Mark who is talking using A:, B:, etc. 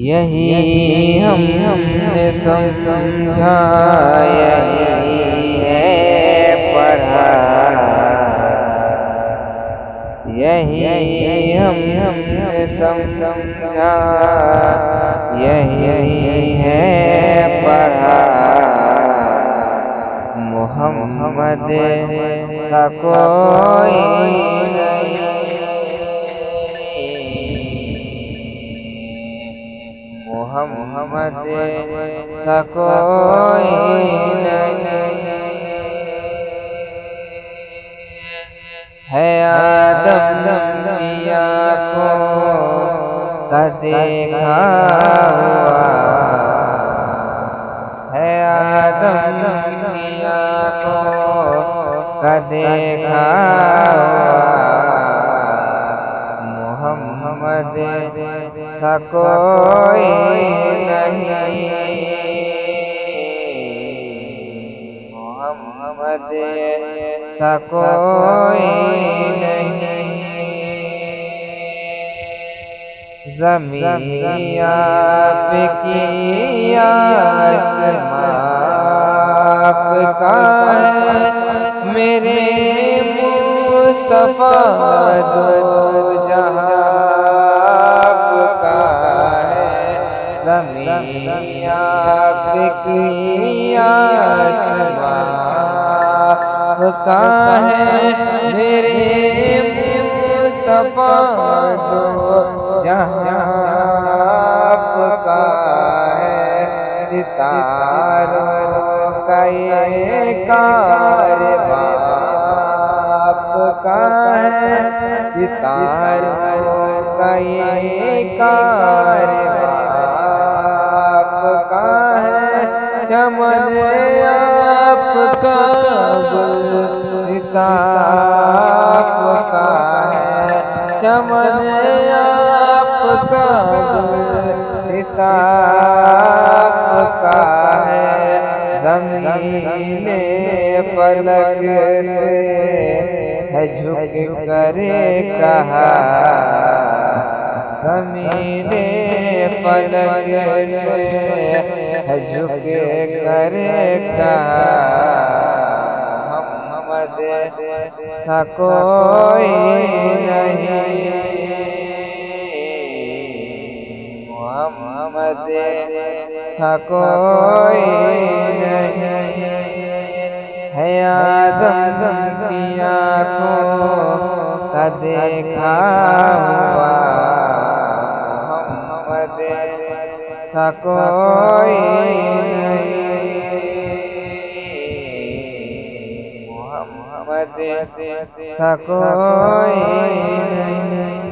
A: یہی ہم ہم نے سمجھا، یہی ہے پڑھا۔ یہی ہم ہم نے سمجھا، یہی ہے پڑھا۔ محمد سا کوئی محمد سا کوئی ہے آدم دیا کو کا دیکھا ہوا۔ ہے آدم دیا کو کا دیکھا محمد سا کوئی نہیں محمد سا کوئی نہیں۔ زمین آپ کی آپ کا ہے، میرے مصطفیٰ دو جہاں زمین آپ کی آپ کا ہے میرے مصطفیٰ دو جہاں آپ کا ہے ستاروں کا یہ کاربار آپ کا ہے، ستاروں کا یہ کاربار چمن آپ کا گل آپ کا ہے، چمن آپ کا گل آپ کا ہے، زمین فلک سے ہے، جھک کرے کہا زمین فلک سے ہے جھک کرے کہا محمد سا کوئی نہیں۔ محمد سا کوئی نہیں۔ ہے آدم کی آنکھوں کا دیکھا ہوا۔ محمد سا کوئی نہیں